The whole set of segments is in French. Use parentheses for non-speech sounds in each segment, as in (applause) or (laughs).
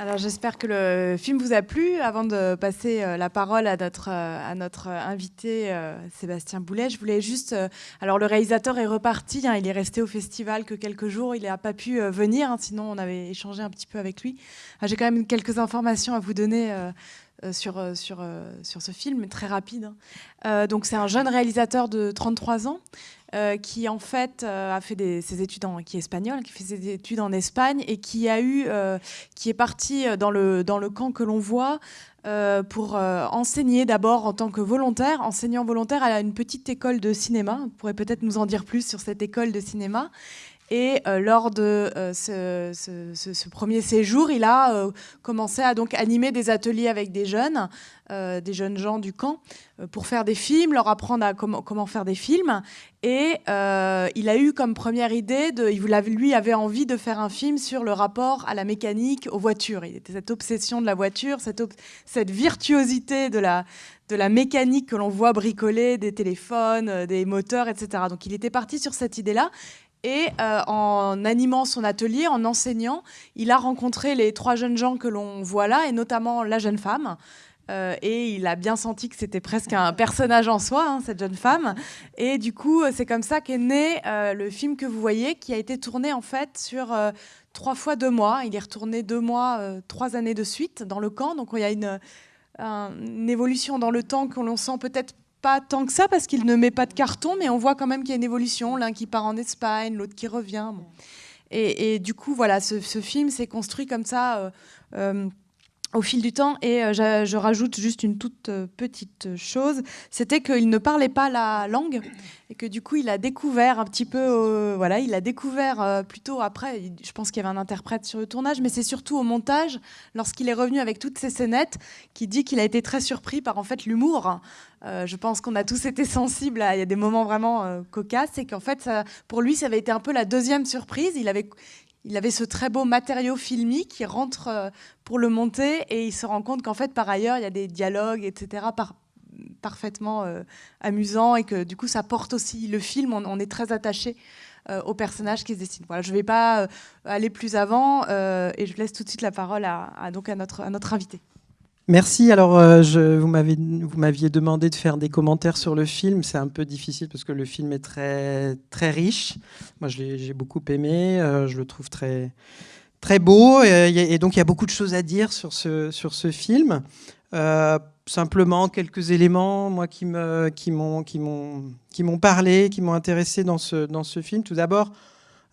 Alors j'espère que le film vous a plu. Avant de passer euh, la parole à notre, euh, notre invité euh, Sébastien Boulet, je voulais juste... Alors le réalisateur est reparti, hein, il est resté au festival que quelques jours, il n'a pas pu venir, hein, sinon on avait échangé un petit peu avec lui. Ah, j'ai quand même quelques informations à vous donner sur ce film, très rapide. Hein. donc c'est un jeune réalisateur de 33 ans euh, qui en fait euh, a fait ses études en, qui est qui fait ses études en Espagne et qui a eu, euh, qui est parti dans le dans le camp que l'on voit pour enseigner d'abord en tant que volontaire, enseignant volontaire à une petite école de cinéma. Vous pourrez peut-être nous en dire plus sur cette école de cinéma. Et lors de ce, ce, premier séjour, il a commencé à donc animer des ateliers avec des jeunes, des jeunes gens du camp, pour faire des films, leur apprendre à comment, faire des films. Et euh, il a eu comme première idée, il lui avait envie de faire un film sur le rapport à la mécanique, aux voitures. Il était cette obsession de la voiture, cette, virtuosité de la, mécanique que l'on voit bricoler, des téléphones, euh, des moteurs, etc. Donc il était parti sur cette idée-là. Et euh, en animant son atelier, en enseignant, il a rencontré les trois jeunes gens que l'on voit là, et notamment la jeune femme, euh, et il a bien senti que c'était presque un personnage en soi, hein, cette jeune femme. Et du coup, c'est comme ça qu'est né euh, le film que vous voyez, qui a été tourné en fait sur trois fois deux mois. Il est retourné deux mois, trois années de suite dans le camp. Donc il y a une, une évolution dans le temps qu'on sent peut-être pas tant que ça parce qu'il ne met pas de carton, mais on voit quand même qu'il y a une évolution. L'un qui part en Espagne, l'autre qui revient. Et, du coup, voilà, ce, film s'est construit comme ça au fil du temps. Et euh, je, rajoute juste une toute euh, petite chose, c'était qu'il ne parlait pas la langue et que du coup il a découvert un petit peu, euh, voilà, il a découvert plutôt après, je pense qu'il y avait un interprète sur le tournage, mais c'est surtout au montage, lorsqu'il est revenu avec toutes ces scénettes, qui dit qu'il a été très surpris par en fait l'humour. je pense qu'on a tous été sensibles, à, des moments vraiment cocasses et qu'en fait pour lui ça avait été un peu la deuxième surprise. Il avait, il avait ce très beau matériau filmique qui rentre euh, pour le monter et il se rend compte qu'en fait, par ailleurs, il y a des dialogues, etc., parfaitement euh, amusants et que du coup, ça porte aussi le film. On, est très attaché euh, aux personnages qui se dessinent. Voilà, je ne vais pas aller plus avant et je laisse tout de suite la parole donc à, notre, à notre invité. Merci. Alors, euh, vous m'aviez demandé de faire des commentaires sur le film. C'est un peu difficile parce que le film est très, très riche. Moi, j'ai beaucoup aimé. Euh, je le trouve très, très beau. Et, donc, il y a beaucoup de choses à dire sur ce, sur ce film. Euh, simplement, quelques éléments, moi, qui m'ont qui parlé, qui m'ont intéressé dans ce, dans ce film. Tout d'abord,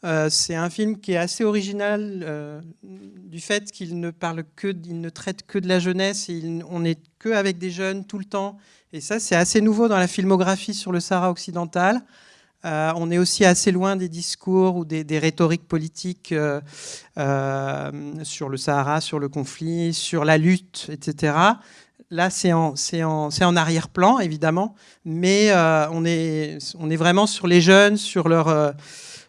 euh, c'est un film qui est assez original euh, du fait qu'il ne parle que, il ne traite que de la jeunesse. Et on n'est que avec des jeunes tout le temps. Et ça, c'est assez nouveau dans la filmographie sur le Sahara occidental. Euh, on est aussi assez loin des discours ou des, rhétoriques politiques sur le Sahara, sur le conflit, sur la lutte, etc. Là, c'est en, arrière-plan, évidemment, mais on est vraiment sur les jeunes, sur leur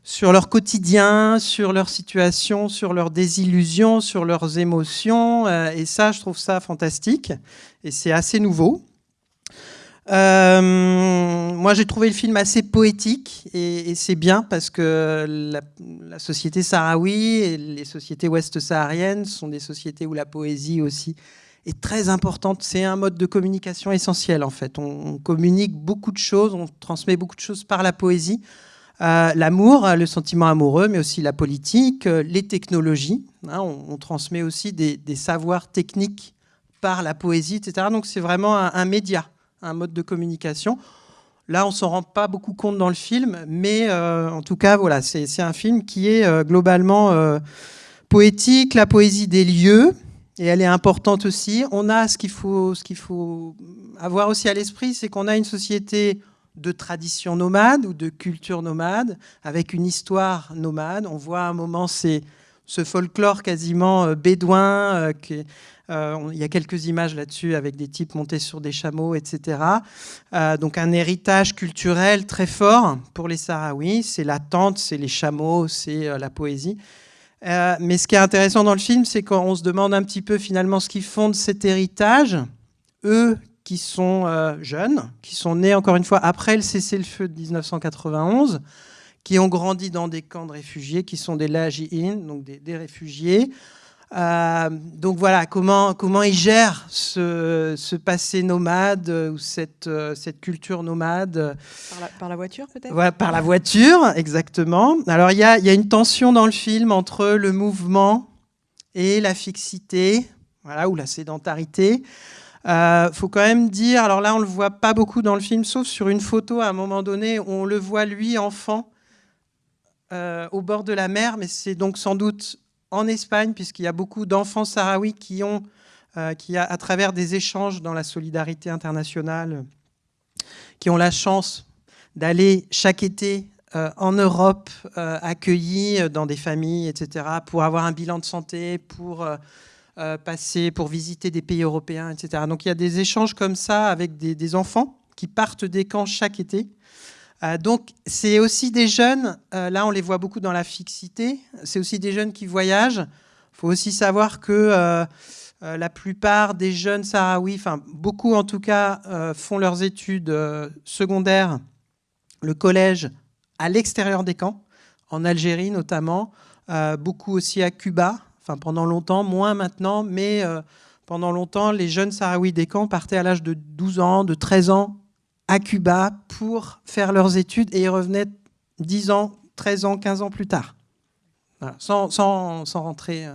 sur leur quotidien, sur leur situation, sur leurs désillusions, sur leurs émotions. Euh, et ça, je trouve ça fantastique. Et c'est assez nouveau. Euh, moi, j'ai trouvé le film assez poétique et, c'est bien parce que la, société sahraoui et les sociétés ouest-sahariennes sont des sociétés où la poésie aussi est très importante. C'est un mode de communication essentiel en fait. on communique beaucoup de choses, on transmet beaucoup de choses par la poésie. Euh, l'amour, le sentiment amoureux, mais aussi la politique, euh, les technologies. Hein, on, transmet aussi des, savoirs techniques par la poésie, etc. Donc c'est vraiment un, média, un mode de communication. Là, on s'en rend pas beaucoup compte dans le film, mais euh, en tout cas, voilà, c'est un film qui est globalement poétique, la poésie des lieux, et elle est importante aussi. On a ce qu'il faut, ce qu'il faut avoir aussi à l'esprit, c'est qu'on a une société de tradition nomade ou de culture nomade, avec une histoire nomade. On voit à un moment ce folklore quasiment euh, bédouin. Euh, euh, il y a quelques images là-dessus avec des types montés sur des chameaux, etc. donc un héritage culturel très fort pour les Sahraouis. C'est la tente, c'est les chameaux, c'est la poésie. mais ce qui est intéressant dans le film, c'est qu'on se demande un petit peu finalement ce qui fonde cet héritage. Eux qui sont euh, jeunes, qui sont nés encore une fois après le cessez-le-feu de 1991, qui ont grandi dans des camps de réfugiés, qui sont des laji'in, donc des, réfugiés, Euh, donc voilà, comment, comment ils gèrent ce, ce passé nomade ou cette, cette culture nomade. Par la, voiture peut-être? Voilà, par la voiture, exactement. Alors il y a, y a, une tension dans le film entre le mouvement et la fixité, voilà, ou la sédentarité. Euh, faut quand même dire, alors là on le voit pas beaucoup dans le film, sauf sur une photo à un moment donné, on le voit lui enfant euh, au bord de la mer, mais c'est donc sans doute en Espagne, puisqu'il y a beaucoup d'enfants sahraouis qui ont, euh, qui à travers des échanges dans la solidarité internationale, qui ont la chance d'aller chaque été en Europe, accueillis dans des familles, etc., pour avoir un bilan de santé, pour euh, passer pour visiter des pays européens, etc. Donc il y a des échanges comme ça avec des, enfants qui partent des camps chaque été. Euh, donc c'est aussi des jeunes, euh, là on les voit beaucoup dans la fixité, c'est aussi des jeunes qui voyagent. Il faut aussi savoir que la plupart des jeunes sahraouis, enfin beaucoup en tout cas, font leurs études secondaires, le collège à l'extérieur des camps, en Algérie notamment, beaucoup aussi à Cuba, Enfin, pendant longtemps, moins maintenant, mais euh, pendant longtemps, les jeunes Sahraouis des camps partaient à l'âge de 12 ans, de 13 ans à Cuba pour faire leurs études et ils revenaient 10 ans, 13 ans, 15 ans plus tard, sans, sans, sans, rentrer. Euh.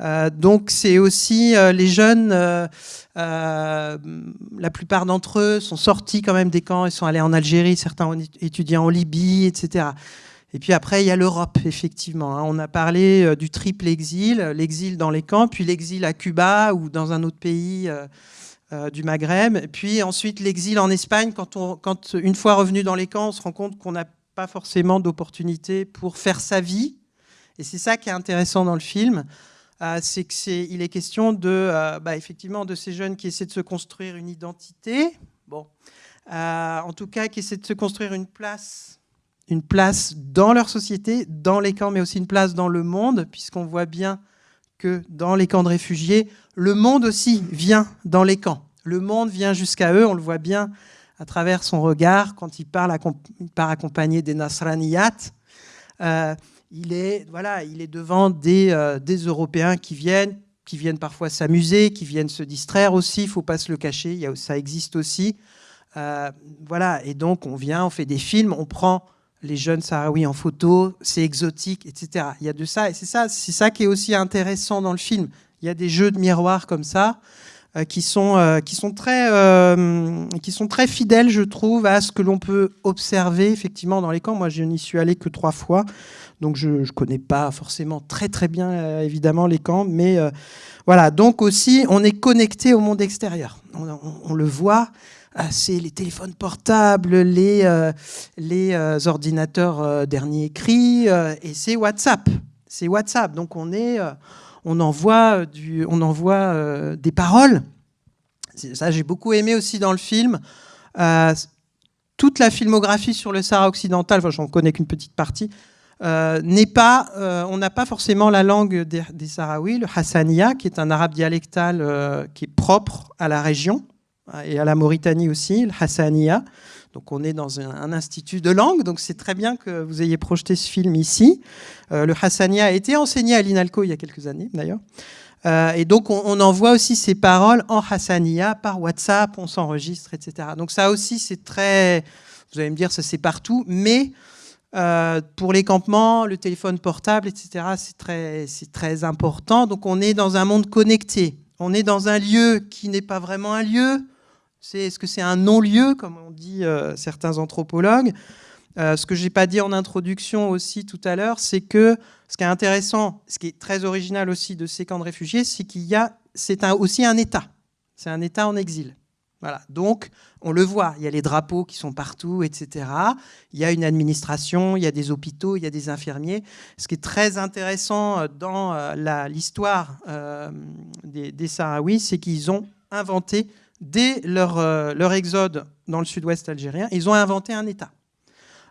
Euh, donc c'est aussi les jeunes, la plupart d'entre eux sont sortis quand même des camps, ils sont allés en Algérie, certains ont étudié en Libye, etc. Et puis après, il y a l'Europe, effectivement. Hein. On a parlé euh, du triple exil, l'exil dans les camps, puis l'exil à Cuba ou dans un autre pays euh, euh, du Maghreb, puis ensuite l'exil en Espagne. Quand, on, quand une fois revenu dans les camps, on se rend compte qu'on n'a pas forcément d'opportunité pour faire sa vie. Et c'est ça qui est intéressant dans le film, c'est qu'il est, est question de, bah, effectivement, de ces jeunes qui essaient de se construire une identité, bon, en tout cas qui essaient de se construire une place une place dans leur société, dans les camps, mais aussi une place dans le monde, puisqu'on voit bien que dans les camps de réfugiés, le monde aussi vient dans les camps. Le monde vient jusqu'à eux, on le voit bien à travers son regard quand il, parle, part accompagné des Nasraniyat. Euh, il, est, voilà, il est devant des, euh, des Européens qui viennent, qui viennent parfois s'amuser, qui viennent se distraire aussi, il ne faut pas se le cacher, ça existe aussi. Euh, voilà, et donc on vient, on fait des films, on prend les jeunes Sahraouis en photo, c'est exotique, etc. Il y a de ça, et c'est ça, c'est ça qui est aussi intéressant dans le film. Il y a des jeux de miroirs comme ça, euh, qui, sont, euh, qui, sont très, euh, qui sont très fidèles, je trouve, à ce que l'on peut observer effectivement dans les camps. Moi, je n'y suis allé que trois fois, donc je ne connais pas forcément très très bien, évidemment, les camps, mais voilà. Donc aussi, on est connecté au monde extérieur. on le voit, c'est les téléphones portables, les, euh, euh, ordinateurs euh, dernier cri, et c'est WhatsApp. C'est WhatsApp. Donc on, est, on envoie, des paroles. Ça, j'ai beaucoup aimé aussi dans le film. toute la filmographie sur le Sahara occidental, enfin, j'en connais qu'une petite partie, n'est pas, on n'a pas forcément la langue des, des Sahraouis, le Hassania, qui est un arabe dialectal qui est propre à la région et à la Mauritanie aussi, le Hassania. Donc on est dans un, institut de langue, donc c'est très bien que vous ayez projeté ce film ici. Euh, le Hassania a été enseigné à l'INALCO il y a quelques années d'ailleurs. Euh, et donc on, envoie aussi ces paroles en Hassania par WhatsApp, on s'enregistre, etc. Donc ça aussi c'est très, vous allez me dire ça c'est partout, mais euh, pour les campements, le téléphone portable, etc. c'est très, très important. Donc on est dans un monde connecté. On est dans un lieu qui n'est pas vraiment un lieu, est-ce que c'est un non-lieu, comme on dit euh, certains anthropologues? Euh, Ce que je n'ai pas dit en introduction aussi tout à l'heure, c'est que ce qui est intéressant, ce qui est très original aussi de ces camps de réfugiés, c'est qu'il y a, c'est aussi un État. C'est un État en exil. Voilà. Donc, on le voit, il y a les drapeaux qui sont partout, etc. Il y a une administration, il y a des hôpitaux, il y a des infirmiers. Ce qui est très intéressant euh, dans l'histoire des, des Sahraouis, c'est qu'ils ont inventé dès leur, euh, leur exode dans le sud-ouest algérien, ils ont inventé un État.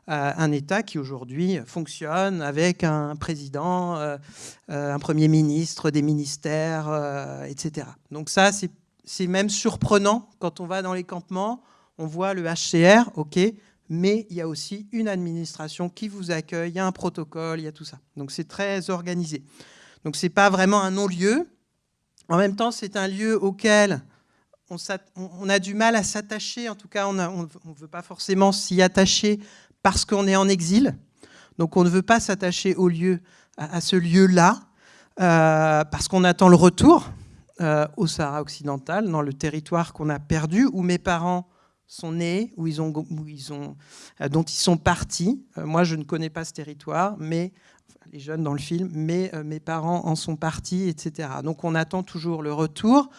Euh, un État qui aujourd'hui fonctionne avec un président, euh, un Premier ministre, des ministères, etc. Donc ça, c'est même surprenant quand on va dans les campements, on voit le HCR, ok, mais il y a aussi une administration qui vous accueille, il y a un protocole, il y a tout ça. Donc c'est très organisé. Donc c'est pas vraiment un non-lieu. En même temps, c'est un lieu auquel on, a du mal à s'attacher. En tout cas, on ne veut pas forcément s'y attacher parce qu'on est en exil. Donc on ne veut pas s'attacher au lieu, à, ce lieu-là, euh, parce qu'on attend le retour euh, au Sahara occidental, dans le territoire qu'on a perdu, où mes parents sont nés, où ils ont, où ils euh, dont ils sont partis. moi, je ne connais pas ce territoire, mais les jeunes dans le film, mais mes parents en sont partis, etc. Donc on attend toujours le retour.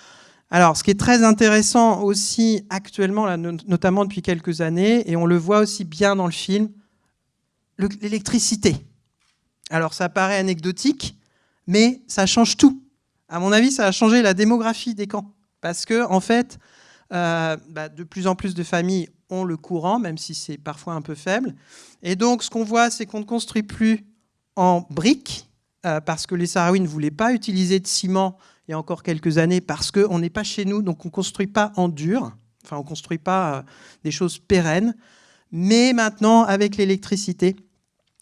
Alors, ce qui est très intéressant aussi actuellement, notamment depuis quelques années, et on le voit aussi bien dans le film, l'électricité. Alors, ça paraît anecdotique, mais ça change tout. À mon avis, ça a changé la démographie des camps. Parce que, en fait, euh, bah, de plus en plus de familles ont le courant, même si c'est parfois un peu faible. Et donc, ce qu'on voit, c'est qu'on ne construit plus en briques, euh, parce que les Sahraouis ne voulaient pas utiliser de ciment il y a encore quelques années parce qu'on n'est pas chez nous, donc on ne construit pas en dur, enfin on ne construit pas euh, des choses pérennes. Mais maintenant, avec l'électricité,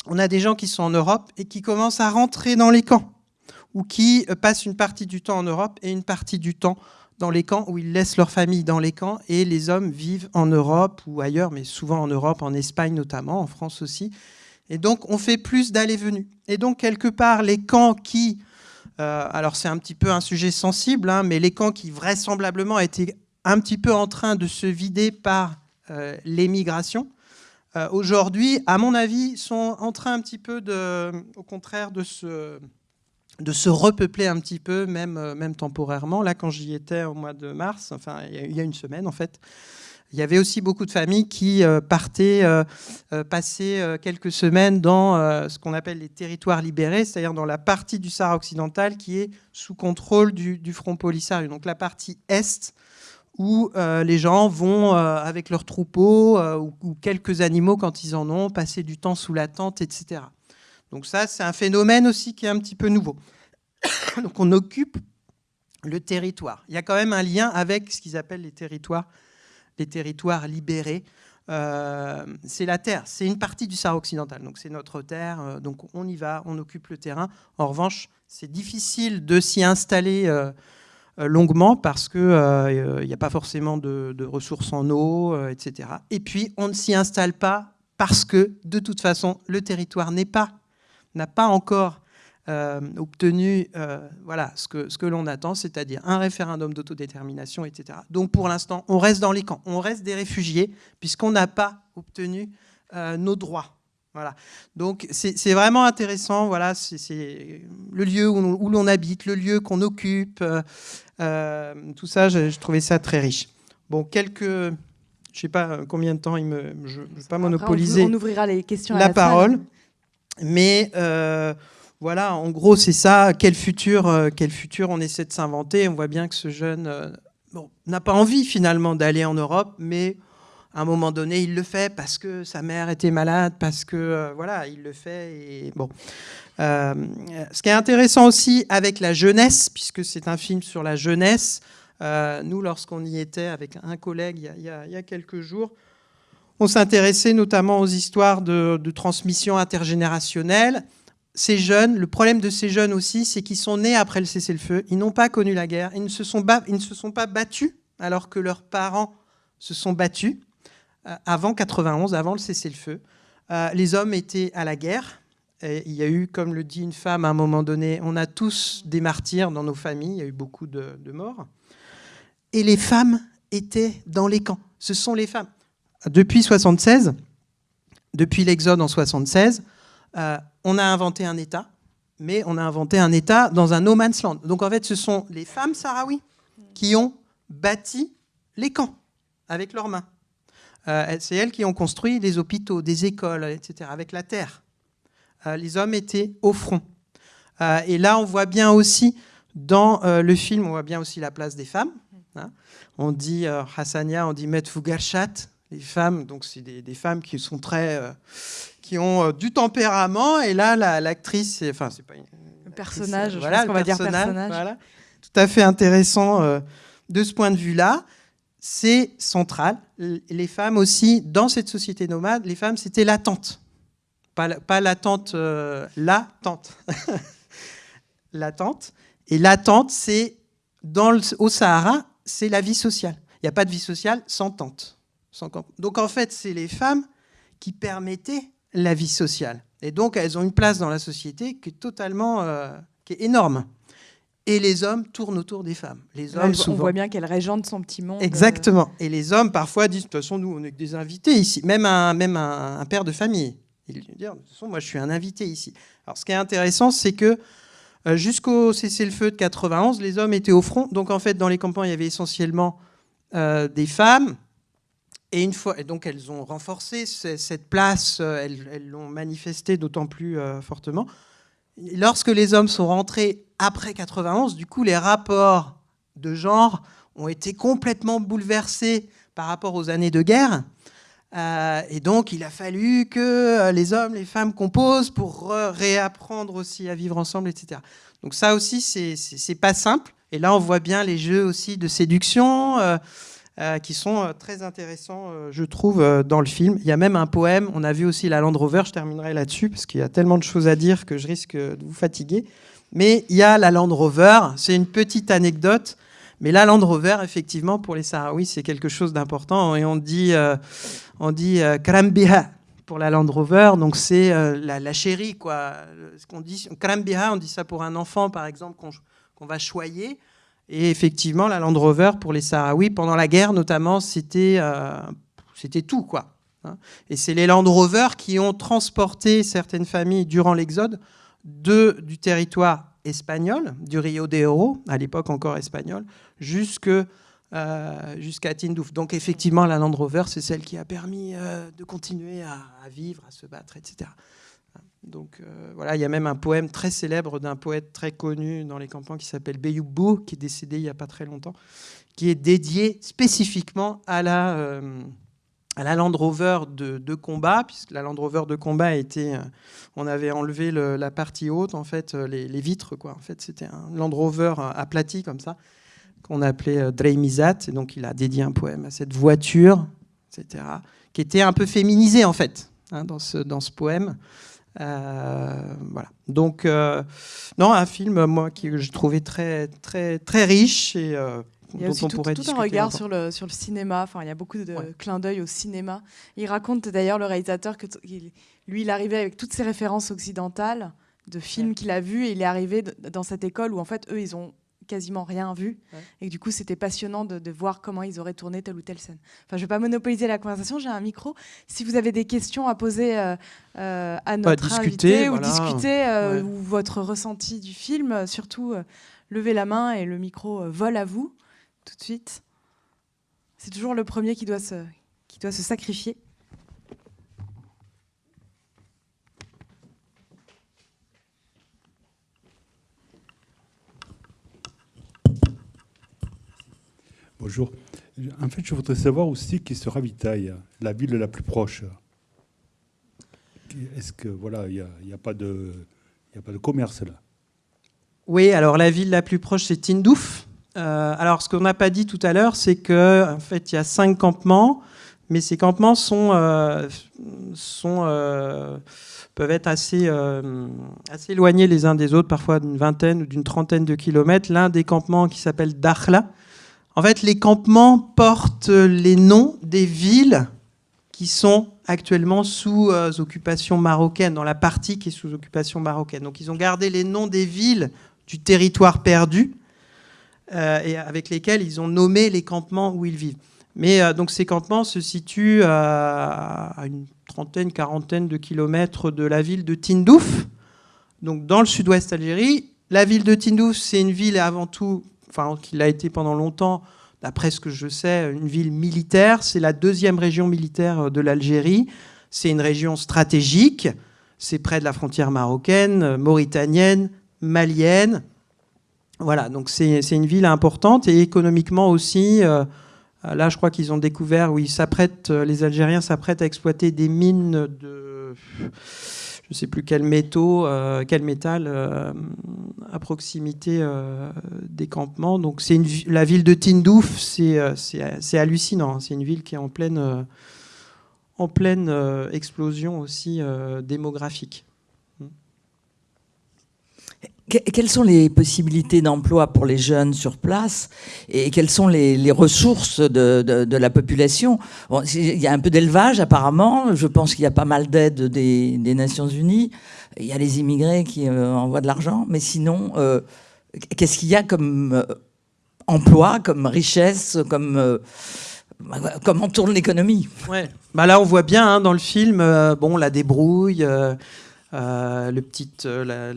on a des gens qui sont en Europe et qui commencent à rentrer dans les camps, ou qui euh, passent une partie du temps en Europe et une partie du temps dans les camps, où ils laissent leur famille dans les camps, et les hommes vivent en Europe ou ailleurs, mais souvent en Europe, en Espagne notamment, en France aussi. Et donc, on fait plus d'aller-venue. Et donc, quelque part, les camps qui euh, alors c'est un petit peu un sujet sensible, hein, mais les camps qui vraisemblablement étaient un petit peu en train de se vider par euh, l'émigration, euh, aujourd'hui, à mon avis, sont en train un petit peu, au contraire, de se, de se repeupler un petit peu, même, même temporairement. Là, quand j'y étais au mois de mars, enfin il y a une semaine en fait, il y avait aussi beaucoup de familles qui euh, partaient euh, euh, passer quelques semaines dans ce qu'on appelle les territoires libérés, c'est-à-dire dans la partie du Sahara occidental qui est sous contrôle du, Front Polisario. Donc la partie est, où les gens vont avec leurs troupeaux ou, quelques animaux quand ils en ont, passer du temps sous la tente, etc. Donc ça, c'est un phénomène aussi qui est un petit peu nouveau. (coughs) Donc on occupe le territoire. Il y a quand même un lien avec ce qu'ils appellent les territoires les territoires libérés. Euh, c'est la terre, c'est une partie du Sahara occidental, donc c'est notre terre, euh, donc on y va, on occupe le terrain. En revanche, c'est difficile de s'y installer euh, longuement parce qu'il n'y a pas forcément de, de ressources en eau, etc. Et puis, on ne s'y installe pas parce que, de toute façon, le territoire n'est pas, n'a pas encore euh, obtenu euh, voilà, ce que, ce que l'on attend, c'est-à-dire un référendum d'autodétermination, etc. Donc pour l'instant, on reste dans les camps, on reste des réfugiés, puisqu'on n'a pas obtenu euh, nos droits. Voilà. Donc c'est vraiment intéressant, voilà, c'est le lieu où l'on habite, le lieu qu'on occupe, tout ça, je, trouvais ça très riche. Bon, quelques... Je ne sais pas combien de temps il me... Je ne veux pas monopoliser on ouvrira les questions la, parole, mais voilà, en gros, c'est ça. Quel futur, euh, quel futur on essaie de s'inventer? On voit bien que ce jeune euh, n'a pas envie finalement d'aller en Europe, mais à un moment donné, il le fait parce que sa mère était malade, parce que euh, voilà, il le fait. Et bon, ce qui est intéressant aussi avec la jeunesse, puisque c'est un film sur la jeunesse. nous, lorsqu'on y était avec un collègue il y a, quelques jours, on s'intéressait notamment aux histoires de, de transmission intergénérationnelle ces jeunes, le problème de ces jeunes aussi, c'est qu'ils sont nés après le cessez-le-feu, ils n'ont pas connu la guerre, ils ne, se sont ils ne se sont pas battus alors que leurs parents se sont battus euh, avant 91, avant le cessez-le-feu. Euh, les hommes étaient à la guerre. Il y a eu, comme le dit une femme à un moment donné, on a tous des martyrs dans nos familles, il y a eu beaucoup de, morts. Et les femmes étaient dans les camps. Ce sont les femmes. Depuis 76, depuis l'exode en 76, euh, on a inventé un État, mais on a inventé un État dans un no man's land. Donc en fait, ce sont les femmes sahraouis qui ont bâti les camps avec leurs mains. Euh, c'est elles qui ont construit des hôpitaux, des écoles, etc., avec la terre. Euh, les hommes étaient au front. et là, on voit bien aussi, dans le film, on voit bien aussi la place des femmes. Hein. On dit Hassania, on dit Met les femmes, donc c'est des, femmes qui sont très, qui ont euh, du tempérament. Et là, l'actrice, enfin, c'est pas une, le personnage, voilà, va dire personnage. Voilà. Tout à fait intéressant euh, de ce point de vue-là. C'est central. Les femmes aussi, dans cette société nomade, les femmes, c'était la tante. Pas, pas la tante, euh, la tante. (laughs) l'attente. Et l'attente, c'est dans le, au Sahara, c'est la vie sociale. Il n'y a pas de vie sociale sans tente. Sans donc en fait, c'est les femmes qui permettaient la vie sociale. Et donc elles ont une place dans la société qui est totalement, euh, qui est énorme. Et les hommes tournent autour des femmes. Les hommes, On voit bien qu'elle régente son petit monde. Exactement. Et les hommes parfois disent, de toute façon, nous, on est que des invités ici. Même un, même un, père de famille. Il dit, de toute façon, moi, je suis un invité ici. Alors ce qui est intéressant, c'est que euh, jusqu'au cessez-le-feu de 91, les hommes étaient au front. Donc en fait, dans les campagnes, il y avait essentiellement euh, des femmes. Et une fois, donc elles ont renforcé cette place, euh, elles l'ont manifesté d'autant plus fortement. Lorsque les hommes sont rentrés après 91, du coup, les rapports de genre ont été complètement bouleversés par rapport aux années de guerre. et donc, il a fallu que les hommes, les femmes composent pour réapprendre aussi à vivre ensemble, etc. Donc ça aussi, c'est pas simple. Et là, on voit bien les jeux aussi de séduction euh, euh, qui sont euh, très intéressants, je trouve, dans le film. Il y a même un poème, on a vu aussi la Land Rover, je terminerai là-dessus, parce qu'il y a tellement de choses à dire que je risque de vous fatiguer. Mais il y a la Land Rover, c'est une petite anecdote, mais la Land Rover, effectivement, pour les Sahraouis, c'est quelque chose d'important. Et on dit, on dit Krambiha pour la Land Rover, donc c'est la, chérie, quoi. Ce qu'on dit, Krambiha, on dit ça pour un enfant, par exemple, qu'on va choyer. Et effectivement, la Land Rover, pour les Sahraouis, pendant la guerre notamment, c'était euh, tout. quoi. Hein. Et c'est les Land Rover qui ont transporté certaines familles durant l'exode du territoire espagnol, du Rio de Oro, à l'époque encore espagnol, euh, jusqu'à Tindouf. Donc effectivement, la Land Rover, c'est celle qui a permis euh, de continuer à, vivre, à se battre, etc. Donc euh, voilà, il y a même un poème très célèbre d'un poète très connu dans les campagnes qui s'appelle Beyoubou, qui est décédé il n'y a pas très longtemps, qui est dédié spécifiquement à la, la Land Rover de, combat, puisque la Land Rover de combat a été, on avait enlevé la partie haute, en fait, les, vitres, quoi. En fait, c'était un Land Rover aplati comme ça qu'on appelait euh, Dreimizat. Et donc, il a dédié un poème à cette voiture, etc., qui était un peu féminisée, en fait, hein, dans ce poème. Euh, voilà. Donc, euh, non, un film, moi, que je trouvais très, très, très riche et il y a aussi tout, un regard sur le, sur le cinéma. Enfin, il y a beaucoup de clins d'œil au cinéma. Il raconte d'ailleurs le réalisateur que lui, il arrivait avec toutes ses références occidentales de films qu'il a vus et il est arrivé dans cette école où en fait eux ils ont quasiment rien vu. Et du coup, c'était passionnant de, voir comment ils auraient tourné telle ou telle scène. Enfin, je ne vais pas monopoliser la conversation, j'ai un micro. Si vous avez des questions à poser euh, euh, à notre discuter, invité ou discuter euh, ou votre ressenti du film, surtout levez la main et le micro vole à vous tout de suite. C'est toujours le premier qui doit se, qui doit se sacrifier. En fait, je voudrais savoir aussi qui se ravitaille, la ville la plus proche. Est-ce que voilà, il n'y a, pas de, a pas de commerce là Oui, alors la ville la plus proche, c'est Tindouf. Euh, alors, ce qu'on n'a pas dit tout à l'heure, c'est que en fait, il y a cinq campements, mais ces campements sont, euh, sont euh, peuvent être assez, assez éloignés les uns des autres, parfois d'une vingtaine ou d'une trentaine de kilomètres. L'un des campements qui s'appelle Dakhla, en fait, les campements portent les noms des villes qui sont actuellement sous euh, occupation marocaine, dans la partie qui est sous occupation marocaine. Donc ils ont gardé les noms des villes du territoire perdu, euh, et avec lesquels ils ont nommé les campements où ils vivent. Mais euh, donc ces campements se situent à une trentaine, quarantaine de kilomètres de la ville de Tindouf, donc dans le sud-ouest Algérie. La ville de Tindouf, c'est une ville avant tout enfin, qu'il a été pendant longtemps, d'après ce que je sais, une ville militaire. C'est la deuxième région militaire de l'Algérie. C'est une région stratégique. C'est près de la frontière marocaine, mauritanienne, malienne. Voilà, donc c'est une ville importante et économiquement aussi. Euh, là, je crois qu'ils ont découvert ils s'apprêtent, les Algériens s'apprêtent à exploiter des mines de je ne sais plus quel, métaux, euh, quel métal euh, à proximité euh, des campements. Donc c'est la ville de Tindouf, c'est hallucinant. C'est une ville qui est en pleine, en pleine explosion aussi démographique. Quelles sont les possibilités d'emploi pour les jeunes sur place et quelles sont les, ressources de, la population? Il y a un peu d'élevage apparemment, je pense qu'il y a pas mal d'aides des, Nations Unies, il y a les immigrés qui euh, envoient de l'argent, mais sinon, euh, qu'est-ce qu'il y a comme euh, emploi, comme richesse, comme... comment tourne l'économie? Ouais. bah Là, on voit bien hein, dans le film bon, la débrouille, euh, le, petit, euh,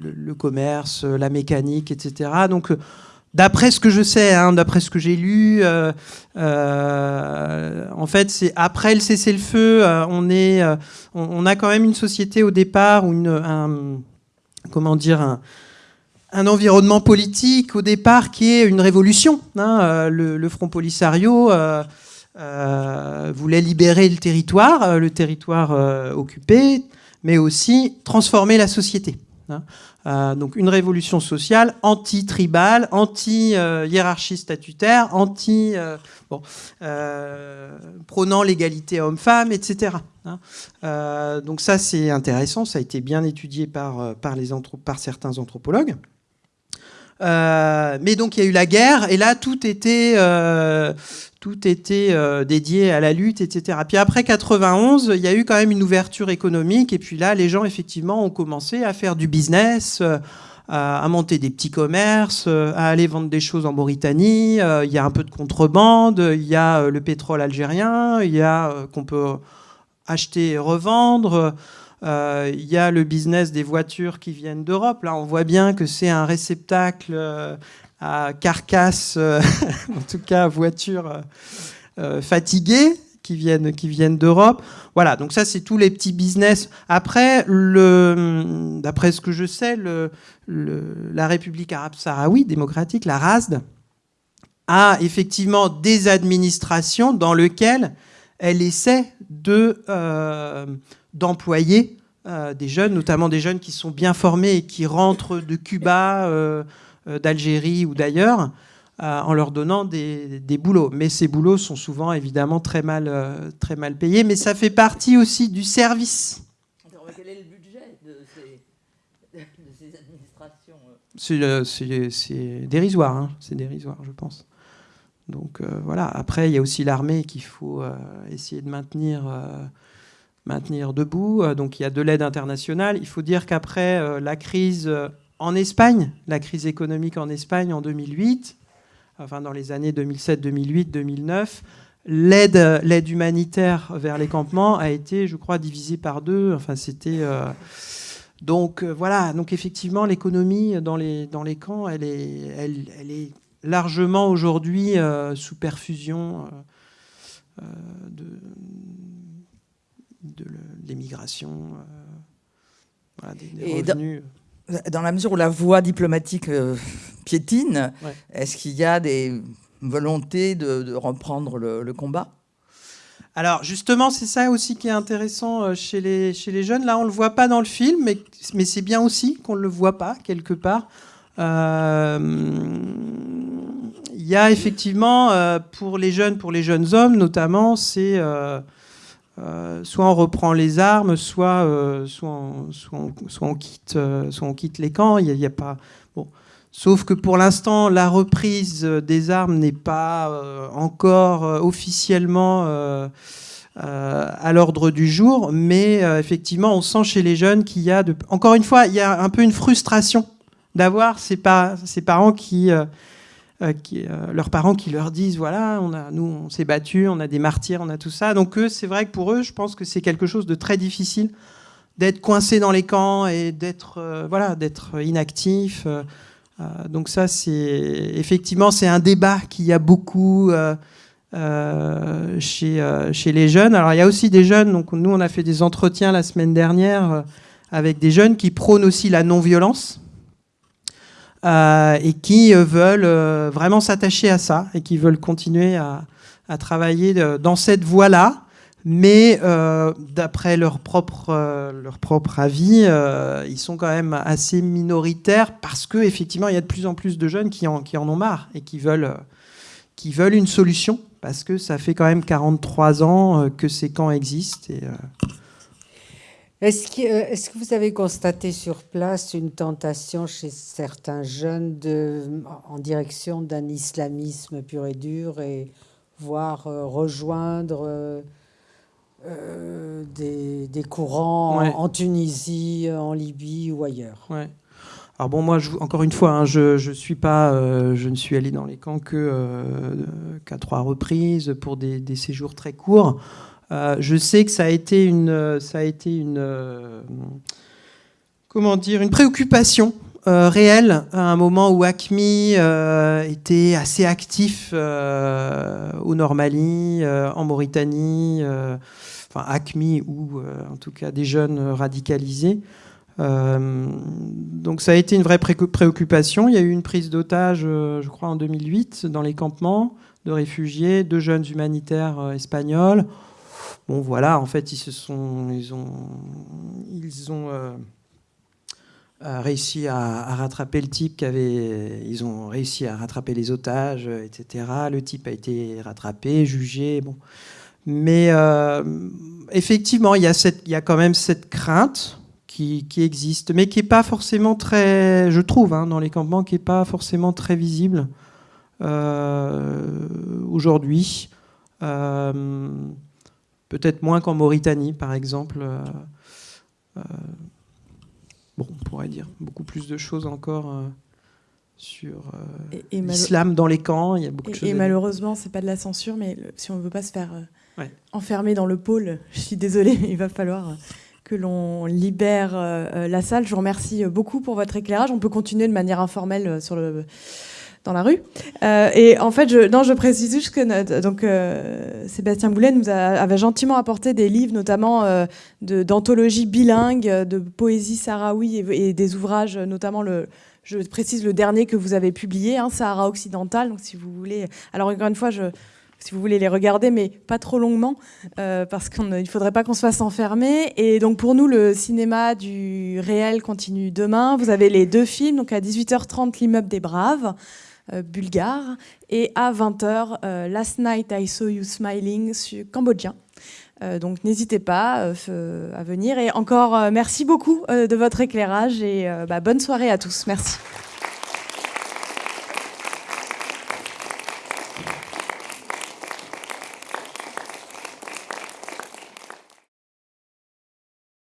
le, commerce, la mécanique, etc. Donc, euh, d'après ce que je sais, hein, d'après ce que j'ai lu, en fait, c'est après le cessez-le-feu, on est, on, a quand même une société au départ ou une, un, comment dire, un, environnement politique au départ qui est une révolution. Hein, le, Front Polisario. voulait libérer le territoire, le territoire occupé, mais aussi transformer la société. Hein. Euh, donc une révolution sociale anti-tribale, anti-hiérarchie statutaire, anti, euh, euh, prônant l'égalité homme-femme, etc. Hein. donc ça c'est intéressant, ça a été bien étudié par certains anthropologues. Mais donc il y a eu la guerre et là tout était tout était euh, dédié à la lutte, etc. Puis après 91, il y a eu quand même une ouverture économique, et puis là, les gens, effectivement, ont commencé à faire du business, euh, à monter des petits commerces, euh, à aller vendre des choses en Mauritanie. il y a un peu de contrebande, il y a le pétrole algérien, il y a qu'on peut acheter et revendre. Il y a le business des voitures qui viennent d'Europe. Là, on voit bien que c'est un réceptacle à carcasse, euh, (laughs) en tout cas voitures euh, euh, fatiguées qui viennent, qui viennent d'Europe. Voilà, donc ça c'est tous les petits business. Après, d'après ce que je sais, la République arabe sahraoui démocratique, la RASD, a effectivement des administrations dans lesquelles elle essaie de d'employer des jeunes, notamment des jeunes qui sont bien formés et qui rentrent de Cuba euh, d'Algérie ou d'ailleurs, euh, en leur donnant des, boulots. Mais ces boulots sont souvent évidemment très mal, euh, très mal payés, mais ça fait partie aussi du service. Quel est le budget de ces, administrations C'est dérisoire, hein. c'est dérisoire, je pense. Donc voilà, après, il y a aussi l'armée qu'il faut essayer de maintenir, maintenir debout. donc il y a de l'aide internationale. Il faut dire qu'après la crise en Espagne, la crise économique en Espagne en 2008, enfin dans les années 2007, 2008, 2009, l'aide, l'aide humanitaire vers les campements a été, je crois, divisée par deux. Enfin, c'était euh, donc euh, voilà. Donc effectivement, l'économie dans les dans les camps, elle est elle, est largement aujourd'hui euh, sous perfusion de, de l'émigration, des, revenus dans la mesure où la voie diplomatique euh, piétine, est-ce qu'il y a des volontés de, reprendre le, combat? Alors justement, c'est ça aussi qui est intéressant euh, chez les, chez les jeunes. Là, on ne le voit pas dans le film, mais, mais c'est bien aussi qu'on ne le voit pas quelque part. Euh, il y a effectivement, pour les jeunes, pour les jeunes hommes notamment, c'est euh, soit on reprend les armes, soit, euh, soit, on, soit, on, quitte, euh, soit on quitte les camps. Il y a, pas. Bon. Sauf que pour l'instant, la reprise des armes n'est pas encore officiellement à l'ordre du jour, mais effectivement, on sent chez les jeunes qu'il y a, encore une fois, il y a un peu une frustration d'avoir ces, ces, parents qui euh, qui, euh, leurs parents qui leur disent voilà, nous on s'est battu, on a des martyrs, on a tout ça. Donc c'est vrai que pour eux, je pense que c'est quelque chose de très difficile d'être coincé dans les camps et d'être euh, voilà, d'être inactif. donc ça, c'est effectivement c'est un débat qu'il y a beaucoup. chez, chez les jeunes. Alors il y a aussi des jeunes, donc nous on a fait des entretiens la semaine dernière avec des jeunes qui prônent aussi la non-violence. Euh, et qui euh, veulent euh, vraiment s'attacher à ça et qui veulent continuer à, travailler dans cette voie-là. Mais d'après leur propre, avis, ils sont quand même assez minoritaires parce qu'effectivement, il y a de plus en plus de jeunes qui en, ont marre et qui veulent, une solution parce que ça fait quand même 43 ans que ces camps existent. Est-ce que, euh, est que, vous avez constaté sur place une tentation chez certains jeunes de, en direction d'un islamisme pur et dur et voire euh, rejoindre euh, des, courants en, Tunisie, en Libye ou ailleurs? Ouais. Alors bon, moi, je, encore une fois, hein, je, je, suis pas, je ne suis allé dans les camps que qu'à trois reprises pour des, des séjours très courts. Euh, je sais que ça a été une, ça a été une, euh, comment dire, une préoccupation euh, réelle à un moment où ACMI était assez actif au Normali, en Mauritanie, enfin ACMI ou en tout cas des jeunes radicalisés. donc ça a été une vraie préoccupation. Il y a eu une prise d'otage, je crois, en 2008 dans les campements de réfugiés, deux jeunes humanitaires espagnols. Bon, voilà, en fait, ils ont, euh, euh, réussi à, rattraper le type qui ils ont réussi à rattraper les otages, etc. Le type a été rattrapé, jugé. Mais euh, effectivement, il y, a quand même cette crainte qui, qui existe, mais qui n'est pas forcément très, je trouve, hein, dans les campements, qui n'est pas forcément très visible aujourd'hui. Peut-être moins qu'en Mauritanie, par exemple. Euh, euh, bon, on pourrait dire beaucoup plus de choses encore euh, sur l'islam dans les camps. Il y a beaucoup et, de choses. Et malheureusement, c'est pas de la censure, mais si on ne veut pas se faire enfermer dans le pôle, (laughs) je suis désolée, il va falloir que l'on libère la salle. Je vous remercie beaucoup pour votre éclairage. On peut continuer de manière informelle sur le dans la rue. Euh, et en fait, je, non, je précise juste que donc, euh, Sébastien Boulet nous avait gentiment apporté des livres, notamment euh, d'anthologies bilingues, de poésie sahraoui et, des ouvrages, notamment le, je précise le dernier que vous avez publié, hein, Sahara occidental. Donc, si vous voulez, alors encore une fois, si vous voulez les regarder, mais pas trop longuement, parce qu'il ne faudrait pas qu'on se fasse enfermer. Et donc pour nous, le cinéma du réel continue demain. Vous avez les deux films, donc à 18h30, L'immeuble des Braves. Euh, bulgare. Et à 20h, euh, Last Night I Saw You Smiling, cambodgien. Euh, donc n'hésitez pas à venir. Et encore, merci beaucoup de votre éclairage et bah, bonne soirée à tous. Merci.